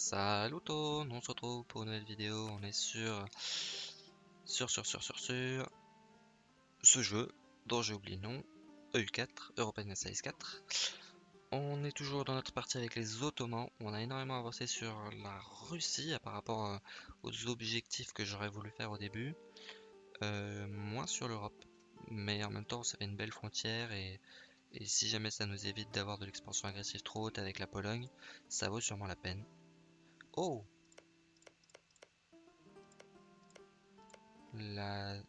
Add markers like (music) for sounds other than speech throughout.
Salut tout, on se retrouve pour une nouvelle vidéo, on est sur sur sur sur sur sur ce jeu dont j'ai oublié le nom, EU4, European Size 4. On est toujours dans notre partie avec les Ottomans, on a énormément avancé sur la Russie par rapport euh, aux objectifs que j'aurais voulu faire au début, euh, moins sur l'Europe, mais en même temps ça fait une belle frontière et, et si jamais ça nous évite d'avoir de l'expansion agressive trop haute avec la Pologne, ça vaut sûrement la peine. Oh La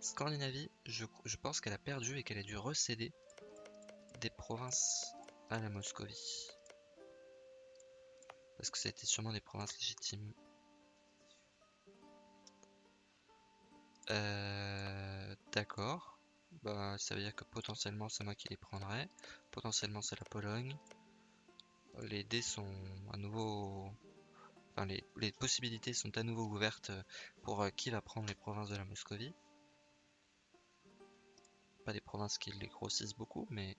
Scandinavie, je, pense qu'elle a perdu et qu'elle a dû recéder des provinces à la Moscovie. Parce que c'était sûrement des provinces légitimes. Euh, d'accord. Bah, ça veut dire que potentiellement c'est moi qui les prendrai. Potentiellement c'est la Pologne. Les dés sont à nouveau les, possibilités sont à nouveau ouvertes pour euh, qui va prendre les provinces de la Moscovie. Pas des provinces qui les grossissent beaucoup, mais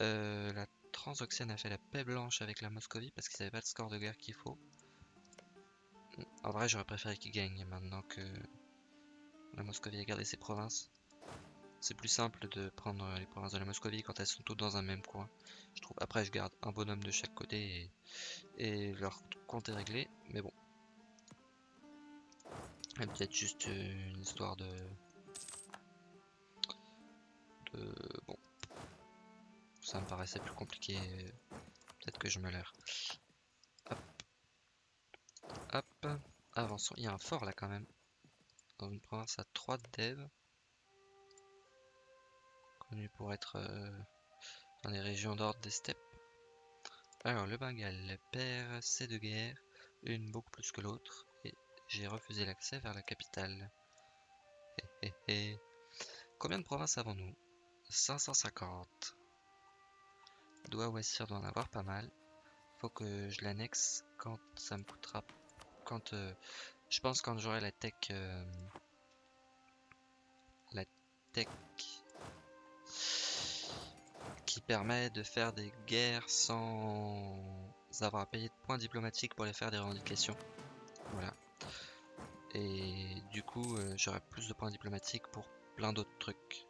euh, la Transoxiane a fait la paix blanche avec la Moscovie parce qu'ils n'avaient pas le score de guerre qu'il faut. En vrai, j'aurais préféré qu'ils gagnent maintenant que la Moscovie a gardé ses provinces. C'est plus simple de prendre les provinces de la Moscovie quand elles sont toutes dans un même coin. Je trouve. Après, je garde un bonhomme de chaque côté et, leur compte est réglé. Mais bon. Peut-être juste une histoire de... de... Bon. Ça me paraissait plus compliqué. Peut-être que je me l'air. Hop. Hop. Avançons. Il y a un fort là quand même. Dans une province à 3 devs connu pour être euh, dans les régions d'ordre des steppes. Alors, le Bengale perd ses deux guerres, une beaucoup plus que l'autre, et j'ai refusé l'accès vers la capitale. Combien de provinces avons-nous? 550. Doit Wassir doit en avoir pas mal. Faut que je l'annexe quand ça me coûtera. Quand euh, je pense quand j'aurai la tech. Euh, la tech permet de faire des guerres sans avoir à payer de points diplomatiques pour les faire des revendications. Voilà. Et du coup, euh, j'aurai plus de points diplomatiques pour plein d'autres trucs.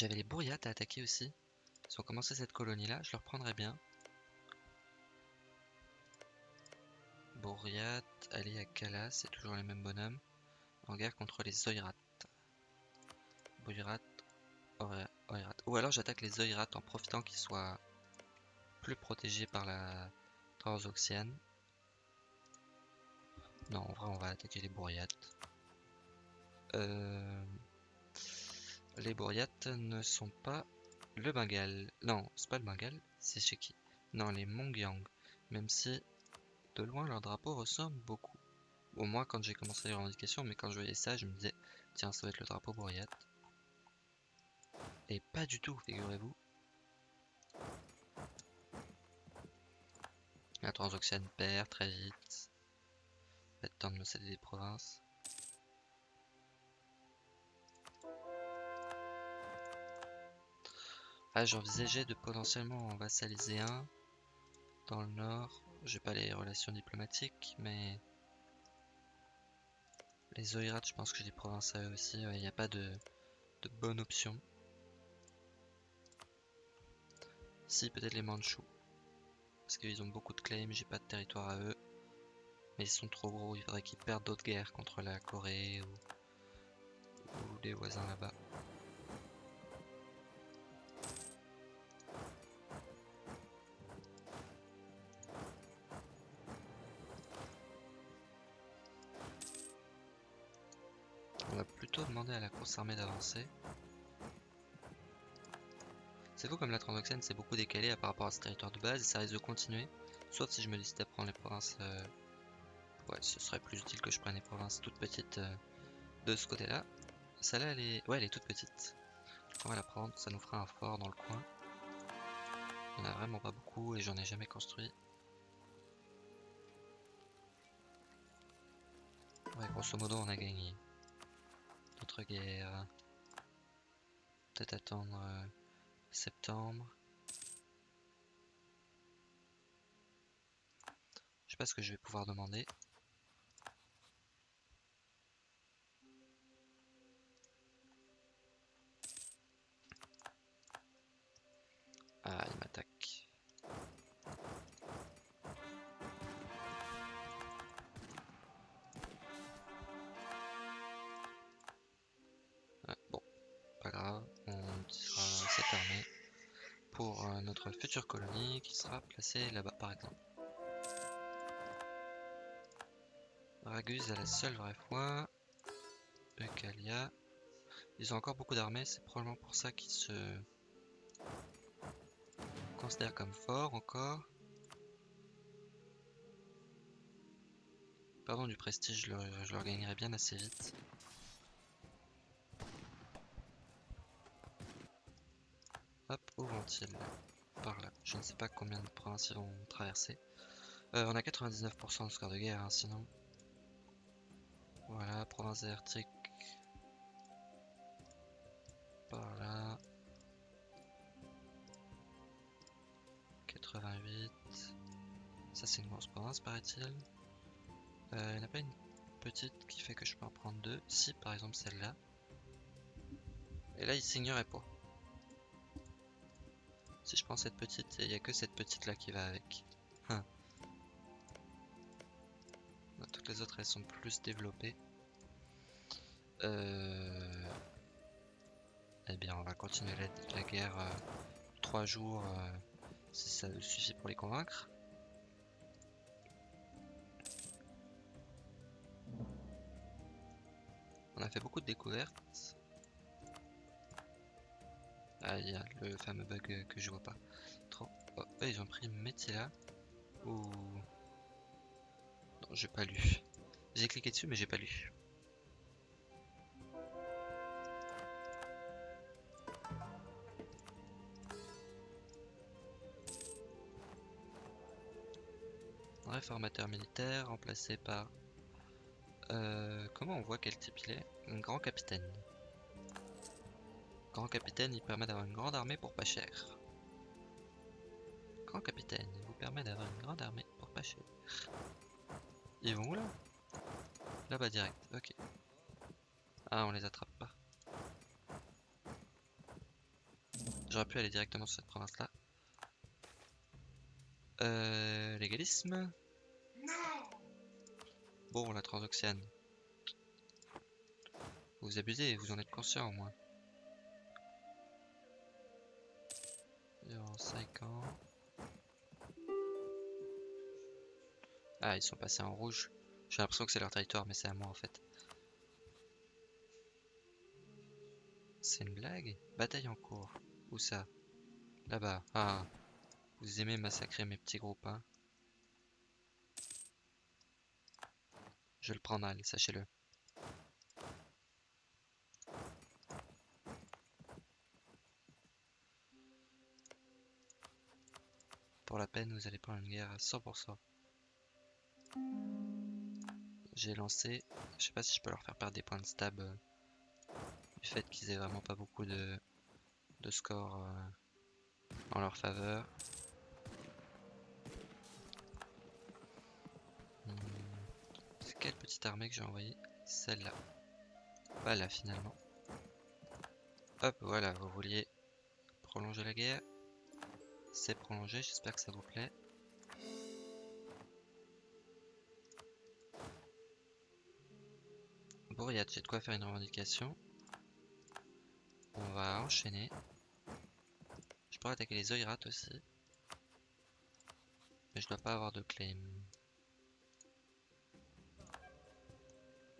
J'avais les bourriates à attaquer aussi. Si on commençait cette colonie là, je leur prendrais bien. Bourriat, aller à Kala, c'est toujours les mêmes bonhommes. En guerre contre les Oirat. Bourriat, Oirat. Ou alors j'attaque les Oirat en profitant qu'ils soient plus protégés par la Transoxiane. Non, en vrai, on va attaquer les Bourriates. Euh... Les Bourriates ne sont pas le Bengale. Non, c'est pas le Bengale, c'est chez qui? Non, les Mongyang. Même si, de loin, leur drapeau ressemble beaucoup. Au moins quand j'ai commencé les revendications, mais quand je voyais ça, je me disais, tiens, ça va être le drapeau Bourriate. Et pas du tout, figurez-vous. La Transoxiane perd très vite. Pas de temps de me céder des provinces. Ah, j'envisageais de potentiellement en vassaliser un dans le nord. J'ai pas les relations diplomatiques, mais les Oirats, je pense que j'ai des provinces à eux aussi. Il n'y a pas de, de bonne option. Si, peut-être les Manchus. Parce qu'ils ont beaucoup de claims, j'ai pas de territoire à eux. Mais ils sont trop gros, il faudrait qu'ils perdent d'autres guerres contre la Corée ou, ou des voisins là-bas. demander à la course armée d'avancer. C'est fou comme la Transoxène s'est beaucoup décalée par rapport à ce territoire de base et ça risque de continuer. Sauf si je me décide à prendre les provinces... Euh, ouais, ce serait plus utile que je prenne les provinces toutes petites euh, de ce côté-là. Celle-là, elle est... Ouais, elle est toute petite. On va la prendre, ça nous fera un fort dans le coin. Il n'y en a vraiment pas beaucoup et j'en ai jamais construit. Ouais, grosso modo, on a gagné. Guerre. Peut-être attendre euh, septembre. Je sais pas ce que je vais pouvoir demander. Notre future colonie qui sera placée là-bas par exemple. Raguse a la seule vraie foi. Eucalia. Ils ont encore beaucoup d'armées, c'est probablement pour ça qu'ils se considèrent comme forts encore. Pardon du prestige, je leur, je leur gagnerai bien assez vite. Hop, où vont-ils Par là. Je ne sais pas combien de provinces ils vont traverser. Euh, on a 99% de score de guerre, hein, sinon. Voilà, province désertique. Par là. 88. Ça c'est une grosse province paraît-il. Il n'y en a pas une petite qui fait que je peux en prendre deux. Si par exemple celle-là. Et là il signerait pas. Si je prends cette petite, il n'y a que cette petite là qui va avec. Hein. Toutes les autres elles sont plus développées. Euh... Eh bien on va continuer la, guerre euh, 3 jours euh, si ça suffit pour les convaincre. On a fait beaucoup de découvertes. Ah, il y a le fameux bug que je vois pas. Trop. Oh, ils ont pris Metila. Ou. Non, j'ai pas lu. J'ai cliqué dessus, mais j'ai pas lu. Réformateur militaire remplacé par. Euh, comment on voit quel type il est? Un grand capitaine. Grand capitaine, il permet d'avoir une grande armée pour pas cher. Grand capitaine, il vous permet d'avoir une grande armée pour pas cher. Ils vont où là? Là-bas direct, ok. Ah, on les attrape pas. J'aurais pu aller directement sur cette province là. Euh, légalisme? Bon, la transoxiane. Vous abusez, vous en êtes conscient au moins. En 5 ans. Ah, ils sont passés en rouge. J'ai l'impression que c'est leur territoire, mais c'est à moi en fait. C'est une blague? Bataille en cours. Où ça? Là-bas. Ah. Vous aimez massacrer mes petits groupes, hein? Je le prends mal, sachez-le. Pour la peine, vous allez prendre une guerre à 100%. J'ai lancé, je sais pas si je peux leur faire perdre des points de stab euh, du fait qu'ils aient vraiment pas beaucoup de, de score euh, en leur faveur. Hmm. C'est quelle petite armée que j'ai envoyée? Celle-là. Voilà finalement. Hop, voilà, vous vouliez prolonger la guerre? C'est prolongé, j'espère que ça vous plaît. Bourriade, j'ai de quoi faire une revendication. On va enchaîner. Je pourrais attaquer les Oirates aussi. Mais je dois pas avoir de claim.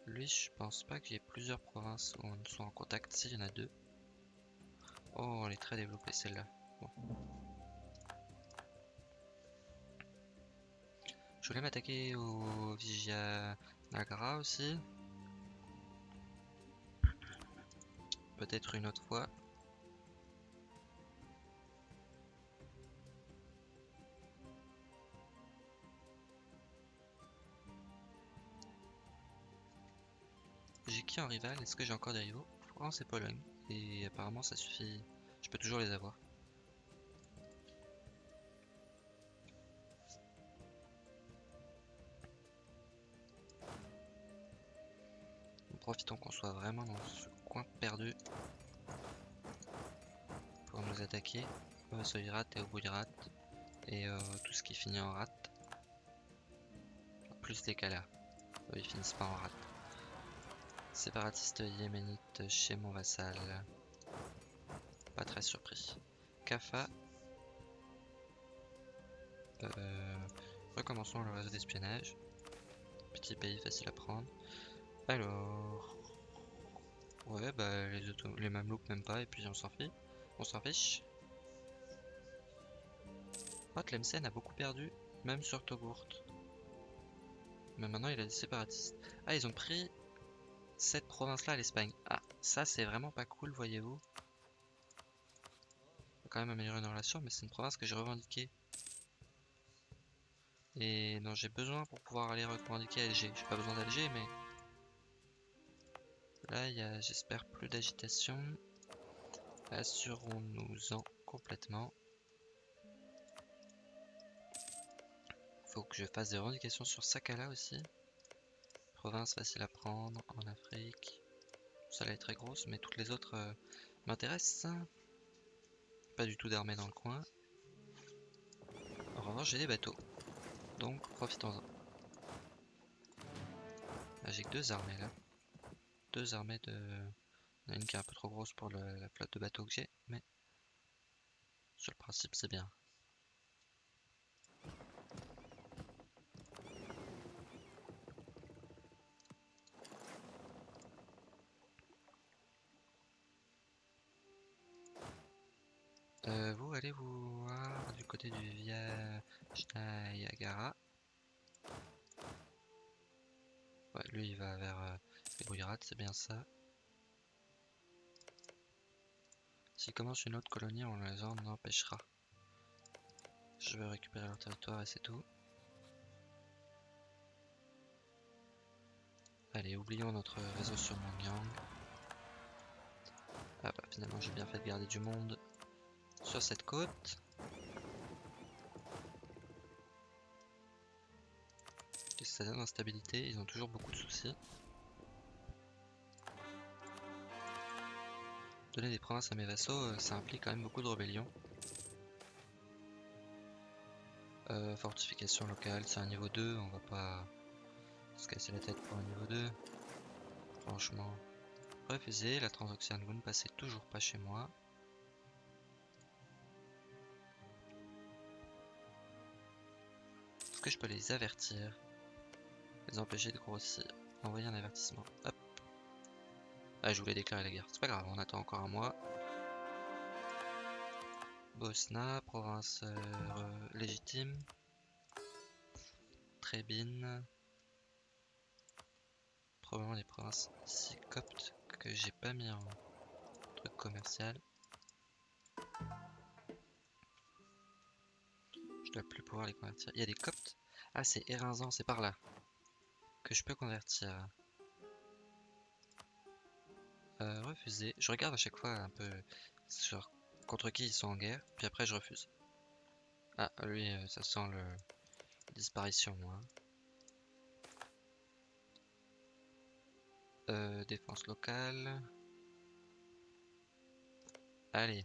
Lui, je pense pas qu'il y ait plusieurs provinces où on soit en contact. Si, il y en a deux. Oh, elle est très développée celle-là. Bon. Voulais m'attaquer au Vigia Nagra aussi. Peut-être une autre fois. qui en rival? Est-ce que j'ai encore des rivaux? France et Pologne. Et apparemment ça suffit. Je peux toujours les avoir. Profitons qu'on soit vraiment dans ce coin perdu pour nous attaquer. Au Sovirat et au Bouirat et euh, tout ce qui finit en rat. Plus les Kalas. Eux, ils finissent pas en rat. Séparatiste yéménite chez mon vassal. Pas très surpris. Kafa. Euh, recommençons le réseau d'espionnage. Petit pays facile à prendre. Alors. Ouais, bah les, les mamelouks même pas, et puis on s'en fiche. On s'en fiche. Oh, a beaucoup perdu, même sur Togourt. Mais maintenant il a des séparatistes. Ah, ils ont pris cette province-là à l'Espagne. Ah, ça c'est vraiment pas cool, voyez-vous. On quand même améliorer nos relations, mais c'est une province que j'ai revendiquée. Et dont j'ai besoin pour pouvoir aller revendiquer Alger. J'ai pas besoin d'Alger, mais... Là, il y a, j'espère, plus d'agitation. Assurons-nous-en complètement. Faut que je fasse des revendications sur Sakala aussi. Province facile à prendre en Afrique. Elle est très grosse, mais toutes les autres euh, m'intéressent. Pas du tout d'armée dans le coin. En revanche, j'ai des bateaux. Donc, profitons-en. J'ai que deux armées là. Deux armées de... Une qui est un peu trop grosse pour la flotte de bateaux que j'ai, mais... Sur le principe, c'est bien. Euh, vous allez vous voir du côté du Niagara. Ouais, lui il va vers les Bouillerates, c'est bien ça. S'il commence une autre colonie, on les en empêchera. Je vais récupérer leur territoire et c'est tout. Allez, oublions notre réseau sur Mongyang. Ah bah finalement j'ai bien fait de garder du monde sur cette côte. Ça donne instabilité, ils ont toujours beaucoup de soucis. Donner des provinces à mes vassaux, euh, ça implique quand même beaucoup de rébellions. Euh, fortification locale, c'est un niveau 2, on va pas se casser la tête pour un niveau 2. Franchement, refusez, la transoxiane, vous ne passez toujours pas chez moi. Est-ce que je peux les avertir? Les empêcher de grossir Envoyer un avertissement. Hop. Ah, je voulais déclarer la guerre. C'est pas grave, on attend encore un mois. Bosna, province euh, légitime. Trébine. Probablement les provinces coptes que j'ai pas mis en truc commercial. Je dois plus pouvoir les convertir. Il y a des coptes? Ah, c'est Erinzan, c'est par là. Que je peux convertir. Euh, refuser. Je regarde à chaque fois un peu sur contre qui ils sont en guerre. Puis après, je refuse. Ah, lui, euh, ça sent le... disparition, moi. Euh, défense locale. Allez.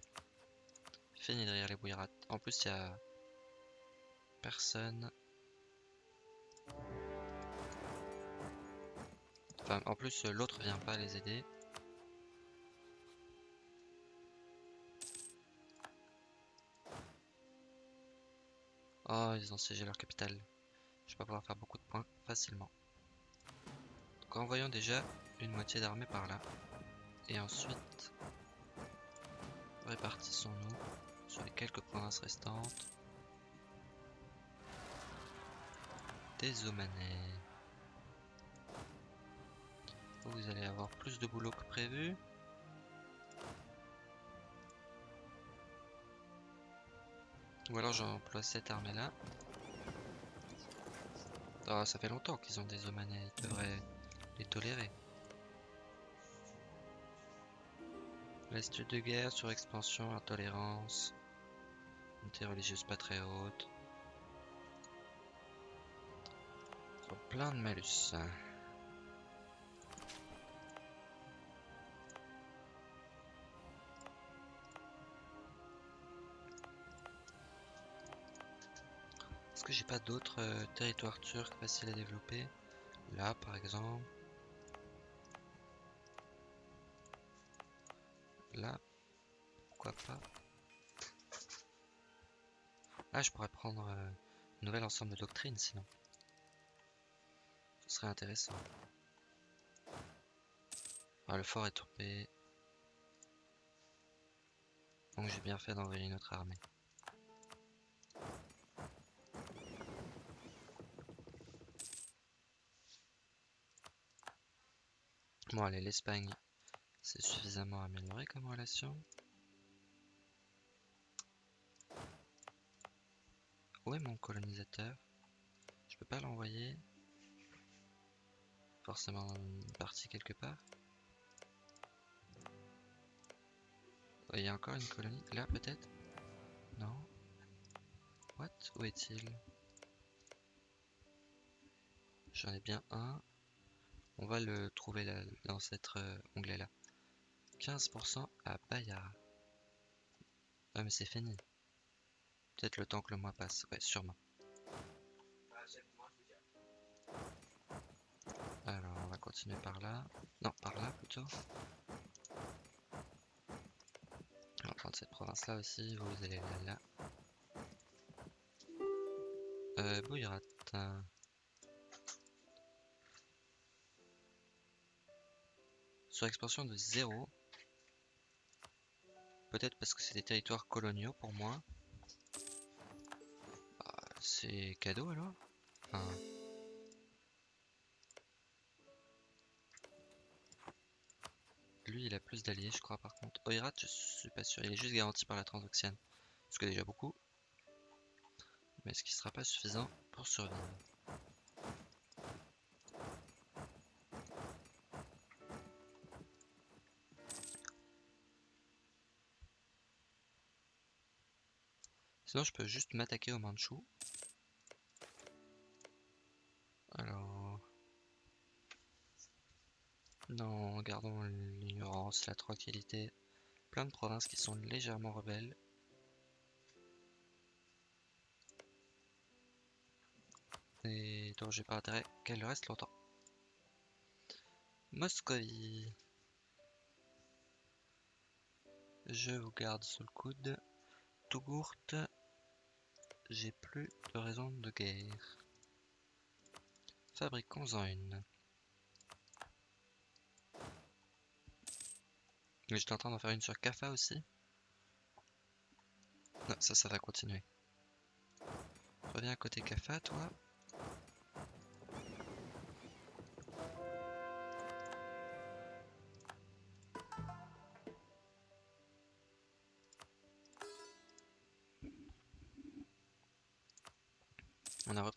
Fini derrière les bouillerates. En plus, il y a personne. Enfin, en plus, l'autre vient pas les aider. Oh, ils ont siégé leur capitale. Je vais pas pouvoir faire beaucoup de points facilement. Donc envoyons déjà une moitié d'armée par là. Et ensuite, répartissons-nous sur les quelques provinces restantes. des Omanais. Vous allez avoir plus de boulot que prévu. Ou alors j'emploie cette armée là. Ah, ça fait longtemps qu'ils ont des omanais, ils devraient les tolérer. Reste de guerre, sur expansion, intolérance. Unité religieuse pas très haute. Plein de malus. Pas d'autres euh, territoires turcs faciles à développer Là par exemple. Là, pourquoi pas Ah, je pourrais prendre euh, un nouvel ensemble de doctrines sinon. Ce serait intéressant. Ah, le fort est tombé. Donc j'ai bien fait d'envoyer notre armée. Bon allez, l'Espagne, c'est suffisamment amélioré comme relation. Où est mon colonisateur? Je peux pas l'envoyer? Forcément une partie quelque part? Il y a encore une colonie Là peut-être? Non? What? Où est-il? J'en ai bien un. On va le trouver là, dans cet onglet là. 15% à Bayard. Ah mais c'est fini. Peut-être le temps que le mois passe. Ouais, sûrement. Alors, on va continuer par là. Non, par là plutôt. On va cette province-là aussi. Vous allez là. là. Euh. Sur expansion de 0. Peut-être parce que c'est des territoires coloniaux pour moi. Bah, c'est cadeau alors? Lui il a plus d'alliés je crois par contre. Oirat je suis pas sûr, il est juste garanti par la transoxiane. Ce que déjà beaucoup. Mais ce qui sera pas suffisant pour survivre Sinon, je peux juste m'attaquer au Manchu. Alors... Non, gardons l'ignorance, la tranquillité. Plein de provinces qui sont légèrement rebelles. Et dont j'ai pas intérêt qu'elle reste longtemps. Moscovie. Je vous garde sous le coude. Tougourte j'ai plus de raison de guerre. Fabriquons-en une. Mais j'étais en train d'en faire une sur Kafa aussi. Non, ça, ça va continuer. Reviens à côté Kafa, toi.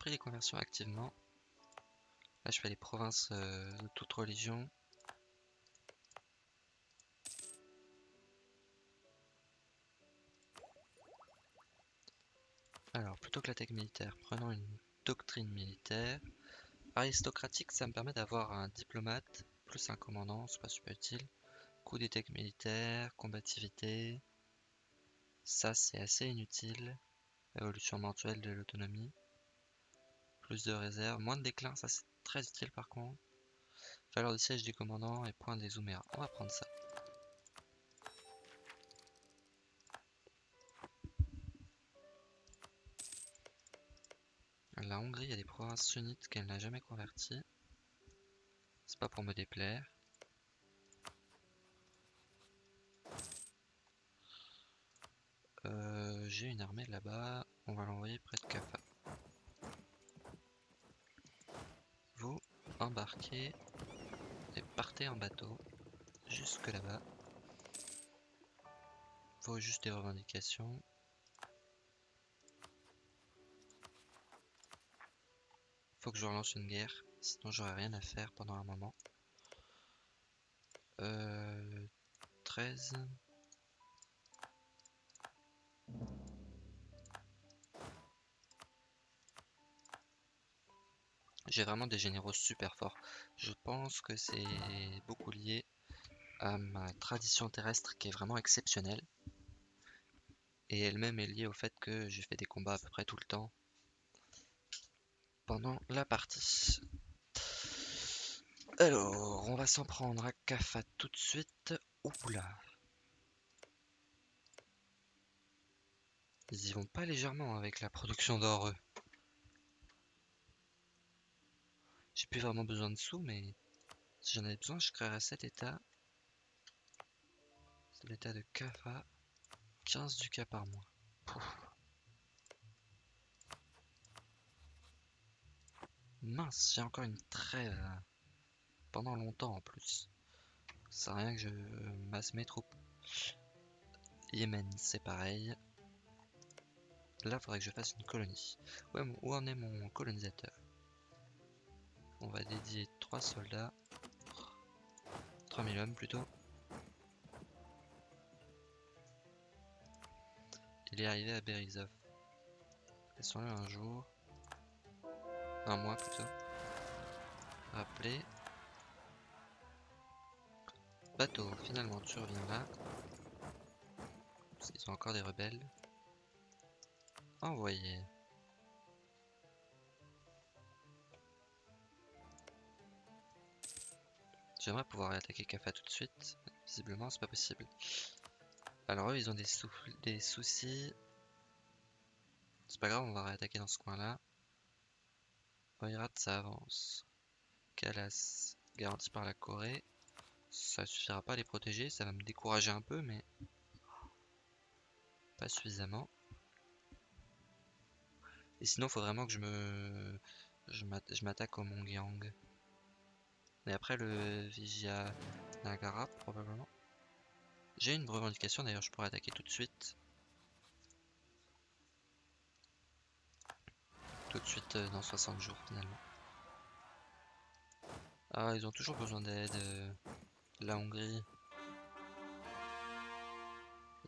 Les conversions activement. Là, je fais les provinces euh, de toute religion. Alors, plutôt que la tech militaire, prenons une doctrine militaire. Aristocratique, ça me permet d'avoir un diplomate, plus un commandant, c'est pas super utile. Coup des tech militaires, combativité. Ça, c'est assez inutile. Évolution mensuelle de l'autonomie. Plus de réserve, moins de déclin, ça c'est très utile par contre. Valeur de siège du commandant et point des Ouméras. On va prendre ça. La Hongrie a des provinces sunnites qu'elle n'a jamais converties. C'est pas pour me déplaire. Euh, j'ai une armée là-bas. On va l'envoyer près de Kaffa. Et partez en bateau jusque là-bas. Faut juste des revendications. Faut que je relance une guerre, sinon j'aurai rien à faire pendant un moment. Euh, 13. J'ai vraiment des généraux super forts. Je pense que c'est beaucoup lié à ma tradition terrestre qui est vraiment exceptionnelle. Et elle-même est liée au fait que j'ai fait des combats à peu près tout le temps pendant la partie. Alors, on va s'en prendre à Kafa tout de suite. Oula. Ils y vont pas légèrement avec la production d'or, eux. J'ai plus vraiment besoin de sous, mais si j'en avais besoin, je créerais cet état. C'est l'état de Kafa. 15 du cas par mois. Mince, j'ai encore une trêve. Pendant longtemps en plus. Ça rien que je masse mes troupes. Yémen, c'est pareil. Là, faudrait que je fasse une colonie. Ouais, où en est mon colonisateur? On va dédier 3 soldats. 3000 hommes plutôt. Il est arrivé à Berizov. Laissons-le un jour. Un mois plutôt. Rappeler. Bateau, finalement tu reviens là. Ils ont encore des rebelles. Envoyer. J'aimerais pouvoir attaquer Kafa tout de suite. Visiblement, c'est pas possible. Alors eux, ils ont des, des soucis. C'est pas grave, on va réattaquer dans ce coin-là. Oirat, ça avance. Kalas, garanti par la Corée. Ça suffira pas à les protéger, ça va me décourager un peu, mais pas suffisamment. Et sinon, faut vraiment que je me je m'attaque au Mongyang. Après le Vigia Nagara, probablement. J'ai une revendication, d'ailleurs, je pourrais attaquer tout de suite. Tout de suite euh, dans 60 jours, finalement. Ah, ils ont toujours besoin d'aide. Euh, la Hongrie.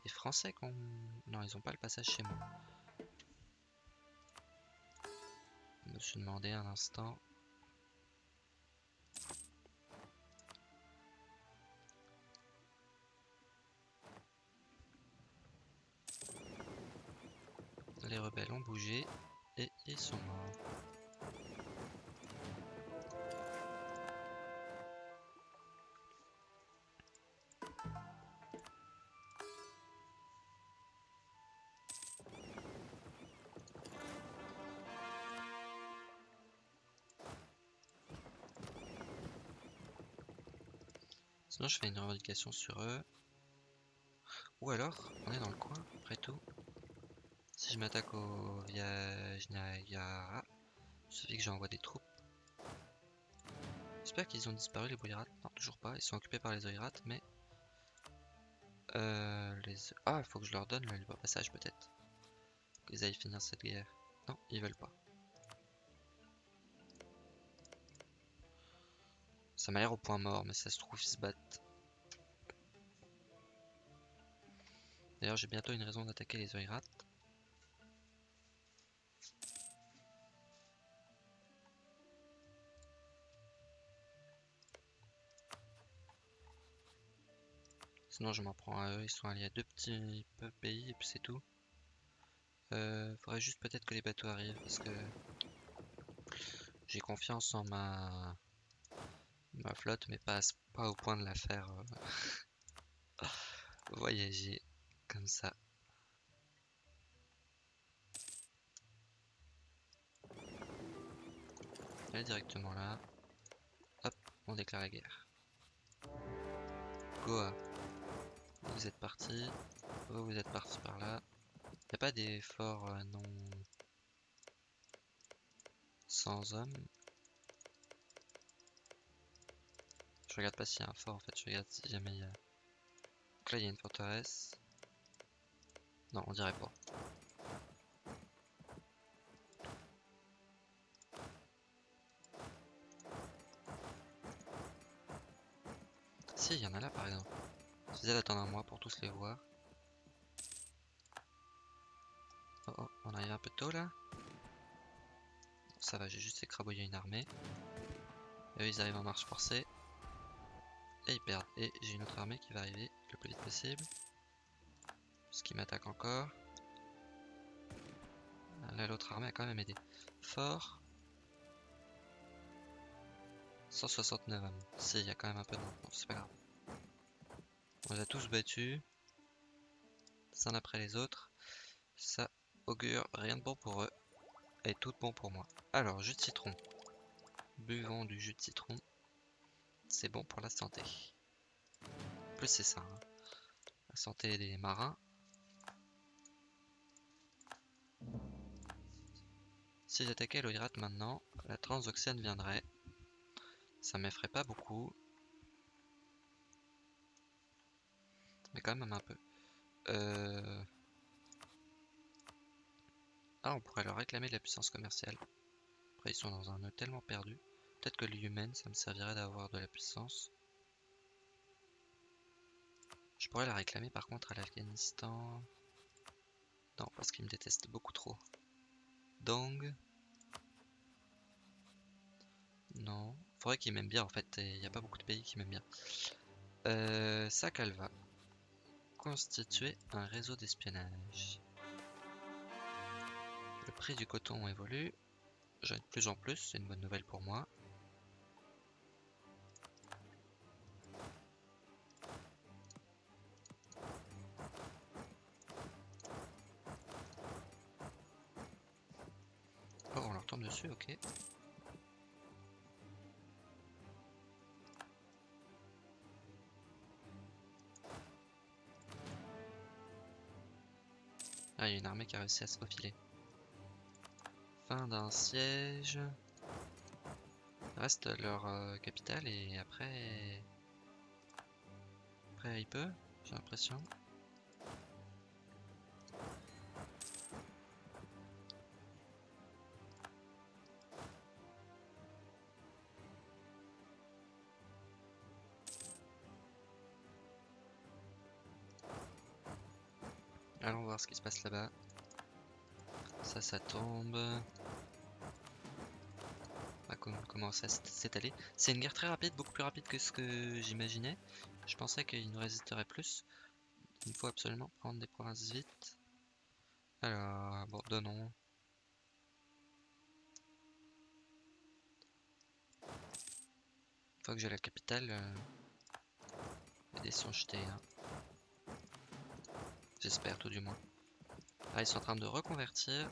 Les Français qu'on... Non, ils ont pas le passage chez moi. Je me suis demandé un instant. Rebelles ont bougé et ils sont morts. Sinon, je fais une revendication sur eux. Ou alors, on est dans le coin, après tout. Je m'attaque au Viajnagara, il suffit que j'envoie des troupes. J'espère qu'ils ont disparu les Boyrat. Non, toujours pas. Ils sont occupés par les Oirat, mais... Euh, les... Ah, faut que je leur donne le libre passage peut-être. Qu'ils aillent finir cette guerre. Non, ils veulent pas. Ça m'a l'air au point mort, mais ça se trouve, ils se battent. D'ailleurs, j'ai bientôt une raison d'attaquer les Oirats. Sinon, je m'en prends à eux. Ils sont alliés à deux petits pays et puis c'est tout. Euh, faudrait juste peut-être que les bateaux arrivent parce que j'ai confiance en ma flotte, mais pas, pas au point de la faire euh, (laughs) voyager comme ça. Allez directement là. Hop, on déclare la guerre. Goa, vous êtes parti. Vous, vous êtes parti par là. Y a pas des forts euh, non sans hommes Je regarde pas s'il y a un fort en fait, je regarde si jamais il y a... Donc là il y a une forteresse. Non, on dirait pas. Si, il y en a là par exemple. Je disais d'attendre un mois tous les voir. Oh oh, on arrive un peu tôt là. ça va, j'ai juste écrabouillé une armée. Et eux, ils arrivent en marche forcée. Et ils perdent. Et j'ai une autre armée qui va arriver le plus vite possible. Puisqu'ils m'attaquent encore. Là, l'autre armée a quand même aidé. Fort. 169 hommes. Si, il y a quand même un peu de. Bon, c'est pas grave. On les a tous battus. Les uns après les autres. Ça augure rien de bon pour eux. Et tout bon pour moi. Alors, jus de citron. Buvons du jus de citron. C'est bon pour la santé. En plus, c'est ça. hein. La santé des marins. Si j'attaquais l'Oirate maintenant, la transoxiane viendrait. Ça m'effraie pas beaucoup. Mais quand même un peu. Euh... Ah, on pourrait leur réclamer de la puissance commerciale. Après, ils sont dans un nœud tellement perdu. Peut-être que l'humaine, ça me servirait d'avoir de la puissance. Je pourrais la réclamer par contre à l'Afghanistan. Non, parce qu'ils me détestent beaucoup trop. Dong. Non. Faudrait qu'ils m'aiment bien en fait. Il n'y a pas beaucoup de pays qui m'aiment bien. Euh, Sakalva. Constituer un réseau d'espionnage. Le prix du coton évolue. J'en ai de plus en plus, c'est une bonne nouvelle pour moi. Oh, on leur tombe dessus, ok. Ah, il y a une armée qui a réussi à se faufiler. Fin d'un siège. Reste leur euh, capitale et après... Après il peut, j'ai l'impression. Ce qui se passe là-bas. Ça, ça tombe. Ah, com- comment ça s'est- s'étaler. C'est une guerre très rapide, beaucoup plus rapide que ce que j'imaginais. Je pensais qu'il nous résisterait plus. Il faut absolument prendre des provinces vite. Alors, bon, donnons. Une fois que j'ai la capitale, euh, les dés sont jetés. hein. J'espère tout du moins. Ah, ils sont en train de reconvertir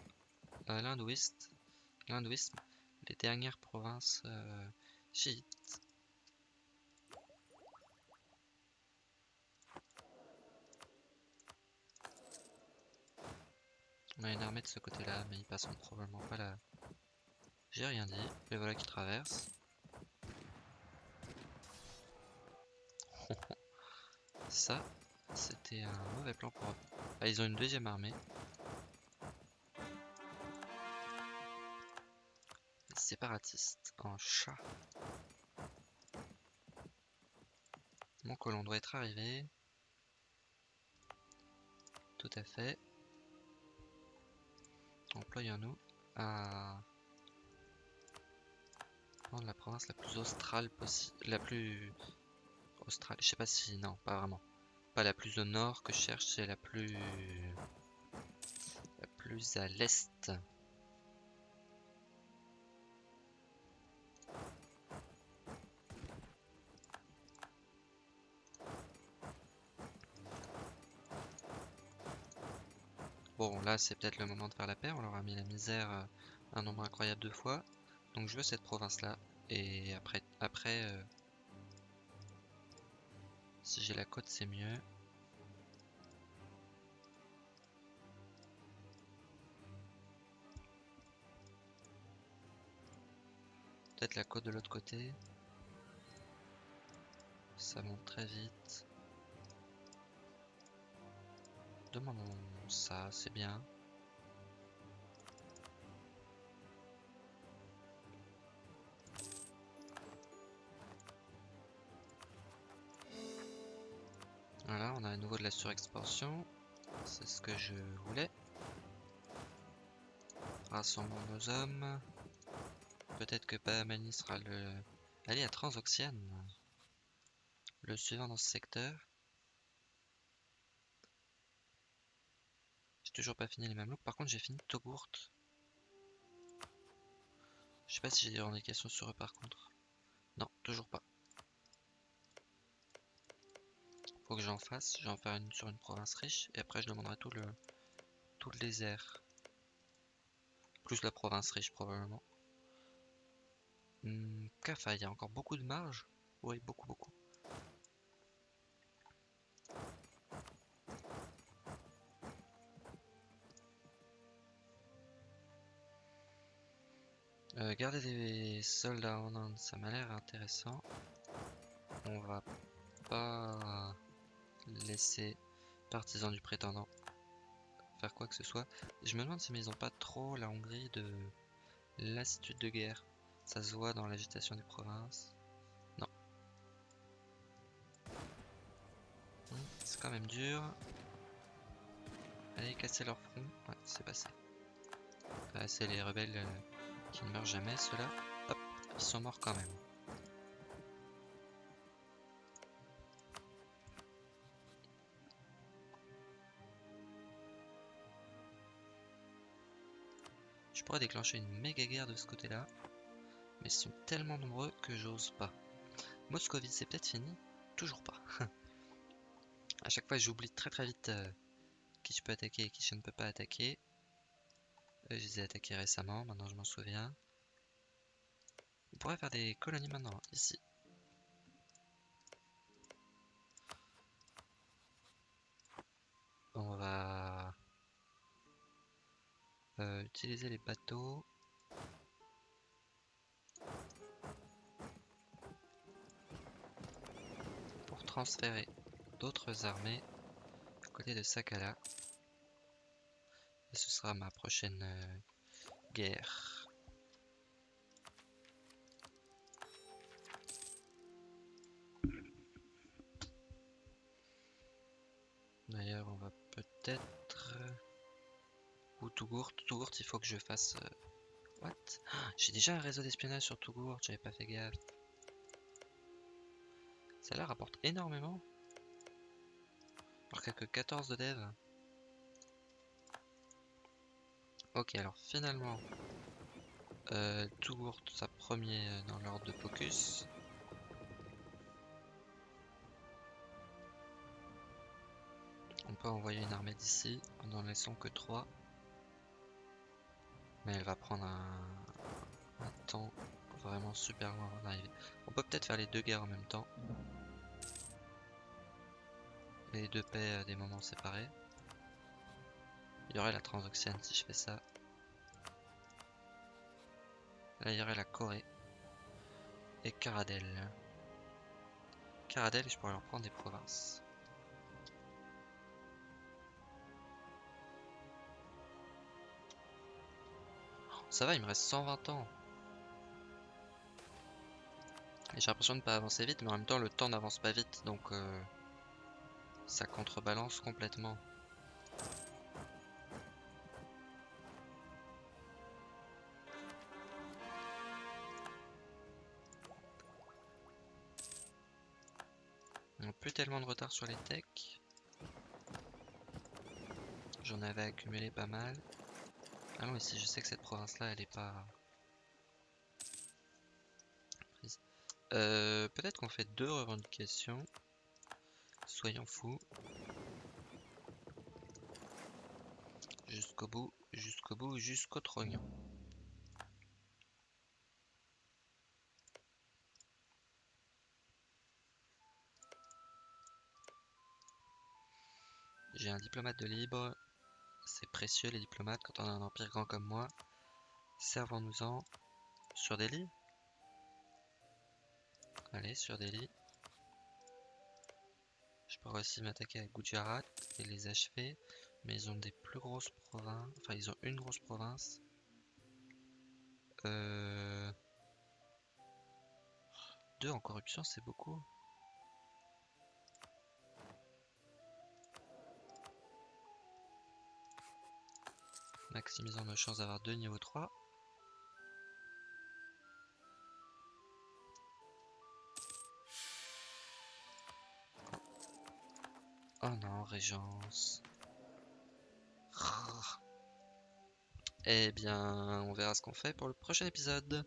euh, l'hindouisme, les dernières provinces euh, chiites. On a une armée de ce côté-là, mais ils passeront probablement pas là. J'ai rien dit, les voilà qui traversent. (laughs) Ça, c'était un mauvais plan pour eux. Ah, ils ont une deuxième armée. Les séparatistes en chat. Mon colon doit être arrivé. Tout à fait. Employons-nous à prendre la province la plus australe possible. La plus australe. Je sais pas si. Non, pas vraiment. La plus au nord que je cherche, c'est la plus. La plus à l'est. Bon, là, c'est peut-être le moment de faire la paix. On leur a mis la misère euh, un nombre incroyable de fois. Donc, je veux cette province-là. Et après, après euh, si j'ai la côte, c'est mieux. Peut-être la côte de l'autre côté. Ça monte très vite. Demandons ça, c'est bien. Voilà, on a à nouveau de la surexpansion. C'est ce que je voulais. Rassemblons nos hommes. Peut-être que Bahamani sera le... Allez, à Transoxiane. Le suivant dans ce secteur. J'ai toujours pas fini les Mamelouks. Par contre, j'ai fini Togourt. Je sais pas si j'ai des revendications sur eux par contre. Non, toujours pas. Faut que j'en fasse. Je vais en faire une sur une province riche. Et après, je demanderai tout le, tout le désert. Plus la province riche probablement. Hmm, Kafa, il y a encore beaucoup de marge Oui, beaucoup, beaucoup. Euh, garder des soldats en Inde, ça m'a l'air intéressant. On va pas laisser partisans du prétendant faire quoi que ce soit. Je me demande si ils ont pas trop la Hongrie de lassitude de guerre. Ça se voit dans l'agitation des provinces. Non. Hmm, c'est quand même dur. Allez, casser leur front. Ouais, c'est passé. c'est les rebelles euh, qui ne meurent jamais, ceux-là. Hop, ils sont morts quand même. Je pourrais déclencher une méga guerre de ce côté-là. Mais ils sont tellement nombreux que j'ose pas. Moscovie, c'est peut-être fini Toujours pas. (laughs) à chaque fois, j'oublie très très vite euh, qui je peux attaquer et qui je ne peux pas attaquer. je les ai attaqués récemment, maintenant je m'en souviens. On pourrait faire des colonies maintenant, ici. On va euh, utiliser les bateaux. Transférer d'autres armées à côté de Sakala. Et ce sera ma prochaine euh, guerre. D'ailleurs, on va peut-être... Ou Tougourt. Tougourt, il faut que je fasse... Euh, what? J'ai déjà un réseau d'espionnage sur Tougourt, j'avais pas fait gaffe. Ça là rapporte énormément. Alors qu'il que 14 de dev. Ok, alors finalement, euh, Tougourt, sa premier dans l'ordre de focus. On peut envoyer une armée d'ici en n'en laissant que 3. Mais elle va prendre un, temps vraiment super avant d'arriver. On peut peut-être faire les deux guerres en même temps. Les deux paix à des moments séparés. Il y aurait la Transoxiane si je fais ça. Là, il y aurait la Corée. Et Caradel. Caradel, je pourrais leur prendre des provinces. Ça va, il me reste 120 ans. J'ai l'impression de ne pas avancer vite, mais en même temps, le temps n'avance pas vite, donc euh, ça contrebalance complètement. On plus tellement de retard sur les techs. J'en avais accumulé pas mal. Allons ici, je sais que cette province-là, elle est pas... Euh, Peut-être qu'on fait deux revendications. Soyons fous. Jusqu'au bout, jusqu'au bout, jusqu'au trognon. J'ai un diplomate de libre, c'est précieux les diplomates quand on a un empire grand comme moi. Servons-nous-en sur des lits. Allez, sur des lits. Pourrais aussi m'attaquer à Gujarat et les achever. Mais ils ont des plus grosses provinces. Enfin, ils ont une grosse province. Euh... Deux en corruption, c'est beaucoup. Maximisons nos chances d'avoir deux niveau 3. Oh non, Régence. Eh bien, on verra ce qu'on fait pour le prochain épisode.